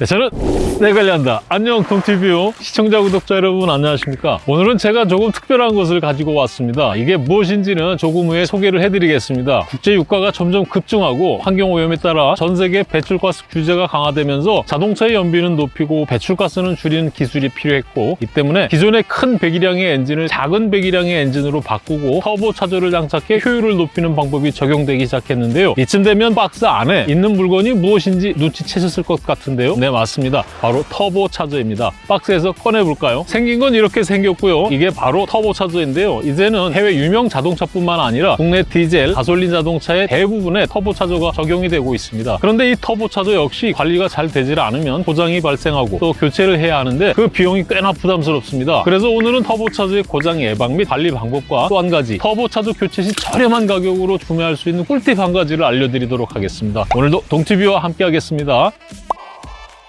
내 차는 내가 관리한다. 안녕 동티뷰 시청자 구독자 여러분 안녕하십니까? 오늘은 제가 조금 특별한 것을 가지고 왔습니다. 이게 무엇인지는 조금 후에 소개를 해드리겠습니다. 국제 유가가 점점 급증하고 환경 오염에 따라 전 세계 배출가스 규제가 강화되면서 자동차의 연비는 높이고 배출가스는 줄이는 기술이 필요했고 이 때문에 기존의 큰 배기량의 엔진을 작은 배기량의 엔진으로 바꾸고 터보 차저를 장착해 효율을 높이는 방법이 적용되기 시작했는데요. 이쯤 되면 박스 안에 있는 물건이 무엇인지 눈치채셨을 것 같은데요. 네 맞습니다. 바로 터보 차저입니다. 박스에서 꺼내볼까요? 생긴 건 이렇게 생겼고요. 이게 바로 터보 차저인데요. 이제는 해외 유명 자동차뿐만 아니라 국내 디젤, 가솔린 자동차의 대부분에 터보 차저가 적용이 되고 있습니다. 그런데 이 터보 차저 역시 관리가 잘 되질 않으면 고장이 발생하고 또 교체를 해야 하는데 그 비용이 꽤나 부담스럽습니다. 그래서 오늘은 터보 차저의 고장 예방 및 관리 방법과 또 한 가지 터보 차저 교체 시 저렴한 가격으로 구매할 수 있는 꿀팁 한 가지를 알려드리도록 하겠습니다. 오늘도 동티뷰와 함께 하겠습니다.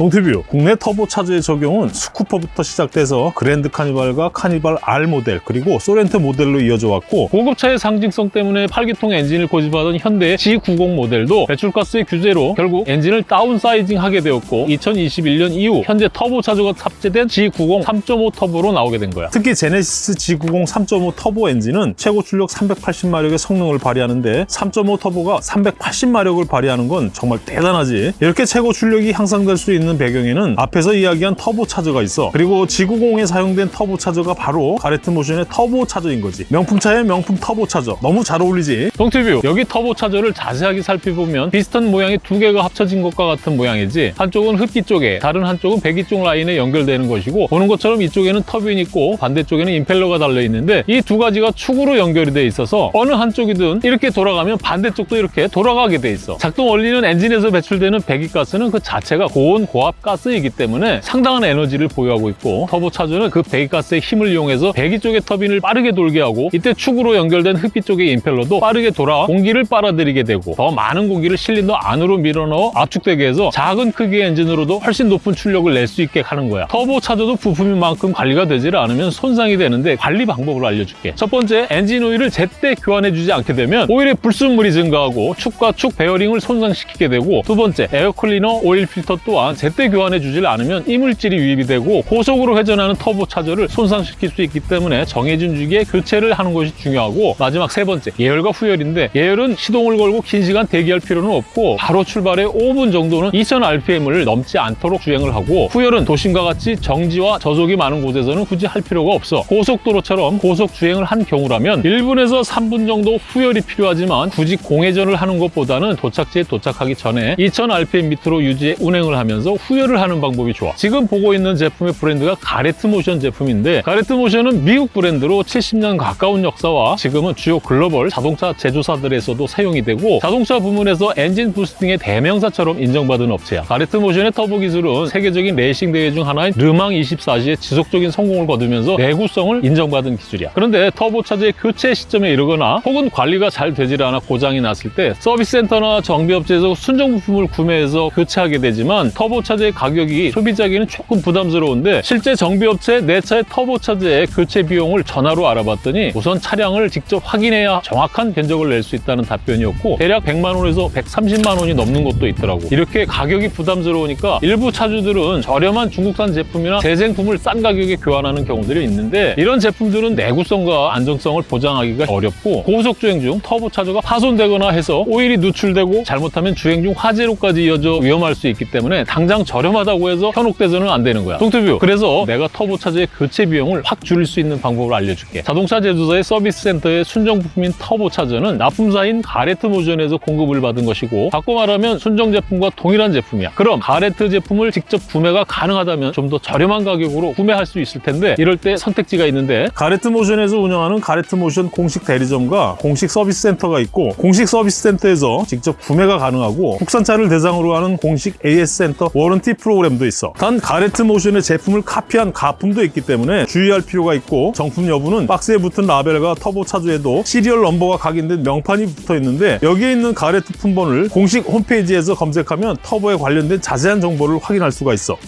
동티뷰 국내 터보 차저의 적용은 스쿠프부터 시작돼서 그랜드 카니발과 카니발 R 모델 그리고 소렌토 모델로 이어져 왔고 고급차의 상징성 때문에 8기통 엔진을 고집하던 현대의 G90 모델도 배출가스의 규제로 결국 엔진을 다운사이징 하게 되었고 2021년 이후 현재 터보 차저가 탑재된 G90 3.5 터보로 나오게 된 거야. 특히 제네시스 G90 3.5 터보 엔진은 최고 출력 380마력의 성능을 발휘하는데 3.5 터보가 380마력을 발휘하는 건 정말 대단하지. 이렇게 최고 출력이 향상될 수 있는 배경에는 앞에서 이야기한 터보 차저가 있어. 그리고 G90에 사용된 터보 차저가 바로 가레트 모션의 터보 차저인 거지. 명품차의 명품 터보 차저. 너무 잘 어울리지? 동티뷰 여기 터보 차저를 자세하게 살펴보면 비슷한 모양의 두 개가 합쳐진 것과 같은 모양이지 한쪽은 흡기 쪽에 다른 한쪽은 배기 쪽 라인에 연결되는 것이고 보는 것처럼 이쪽에는 터빈이 있고 반대쪽에는 임펠러가 달려 있는데 이 두 가지가 축으로 연결이 돼 있어서 어느 한쪽이든 이렇게 돌아가면 반대쪽도 이렇게 돌아가게 돼 있어. 작동 원리는 엔진에서 배출되는 배기가스는 그 자체가 고온 고압 가스이기 때문에 상당한 에너지를 보유하고 있고 터보차저는 그 배기가스의 힘을 이용해서 배기 쪽의 터빈을 빠르게 돌게 하고 이때 축으로 연결된 흡기 쪽의 임펠러도 빠르게 돌아 공기를 빨아들이게 되고 더 많은 공기를 실린더 안으로 밀어넣어 압축되게 해서 작은 크기의 엔진으로도 훨씬 높은 출력을 낼 수 있게 하는 거야. 터보차저도 부품인 만큼 관리가 되질 않으면 손상이 되는데 관리 방법을 알려줄게. 첫 번째 엔진 오일을 제때 교환해주지 않게 되면 오일의 불순물이 증가하고 축과 축 베어링을 손상시키게 되고 두 번째 에어클리너 오일 필터 또한 제때 교환해 주질 않으면 이물질이 유입이 되고 고속으로 회전하는 터보 차저를 손상시킬 수 있기 때문에 정해진 주기에 교체를 하는 것이 중요하고 마지막 세 번째 예열과 후열인데 예열은 시동을 걸고 긴 시간 대기할 필요는 없고 바로 출발해 5분 정도는 2000rpm을 넘지 않도록 주행을 하고 후열은 도심과 같이 정지와 저속이 많은 곳에서는 굳이 할 필요가 없어 고속도로처럼 고속 주행을 한 경우라면 1분에서 3분 정도 후열이 필요하지만 굳이 공회전을 하는 것보다는 도착지에 도착하기 전에 2000rpm 밑으로 유지해 운행을 하면서 후열을 하는 방법이 좋아. 지금 보고 있는 제품의 브랜드가 가레트 모션 제품인데 가레트 모션은 미국 브랜드로 70년 가까운 역사와 지금은 주요 글로벌 자동차 제조사들에서도 사용이 되고 자동차 부문에서 엔진 boosting의 대명사처럼 인정받은 업체야. 가레트 모션의 터보 기술은 세계적인 레이싱 대회 중 하나인 르망 24시에 지속적인 성공을 거두면서 내구성을 인정받은 기술이야. 그런데 터보차저의 교체 시점에 이르거나 혹은 관리가 잘 되질 않아 고장이 났을 때 서비스 센터나 정비업체에서 순정 부품을 구매해서 교체하게 되지만 터보 차저의 가격이 소비자에게는 조금 부담스러운데 실제 정비업체에 내 차의 터보차저의 교체 비용을 전화로 알아봤더니 우선 차량을 직접 확인해야 정확한 견적을 낼 수 있다는 답변이었고 대략 100만 원에서 130만 원이 넘는 것도 있더라고. 이렇게 가격이 부담스러우니까 일부 차주들은 저렴한 중국산 제품이나 재생품을 싼 가격에 교환하는 경우들이 있는데 이런 제품들은 내구성과 안정성을 보장하기가 어렵고 고속 주행 중 터보 차저가 파손되거나 해서 오일이 누출되고 잘못하면 주행 중 화재로까지 이어져 위험할 수 있기 때문에 당장 저렴하다고 해서 현혹돼서는 안 되는 거야. 동투뷰 그래서 내가 터보 차저의 교체 비용을 확 줄일 수 있는 방법을 알려줄게. 자동차 제조사의 서비스 센터의 순정 부품인 터보 차저는 납품사인 가레트 모션에서 공급을 받은 것이고 바꿔 말하면 순정 제품과 동일한 제품이야. 그럼 가레트 제품을 직접 구매가 가능하다면 좀 더 저렴한 가격으로 구매할 수 있을 텐데 이럴 때 선택지가 있는데. 가레트 모션에서 운영하는 가레트 모션 공식 대리점과 공식 서비스 센터가 있고 공식 서비스 센터에서 직접 구매가 가능하고 국산차를 대상으로 하는 공식 AS 센터 warranty 프로그램도 있어. 단 가레트 모션의 제품을 카피한 가품도 있기 때문에 주의할 필요가 있고 정품 여부는 박스에 붙은 라벨과 터보 차저에도 serial number가 각인된 명판이 붙어 있는데 여기에 있는 가레트 품번을 공식 홈페이지에서 검색하면 터보에 관련된 자세한 정보를 확인할 수가 있어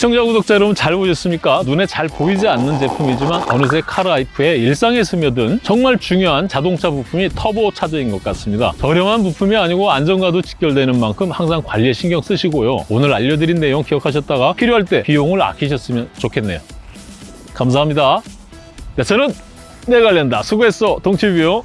시청자 구독자 여러분 잘 보셨습니까? 눈에 잘 보이지 않는 제품이지만 어느새 카라이프의 일상에 스며든 정말 중요한 자동차 부품이 터보 차저인 것 같습니다. 저렴한 부품이 아니고 안전과도 직결되는 만큼 항상 관리에 신경 쓰시고요. 오늘 알려드린 내용 기억하셨다가 필요할 때 비용을 아끼셨으면 좋겠네요. 감사합니다. 자, 저는 내가 관련다. 수고했어, 동치뷰.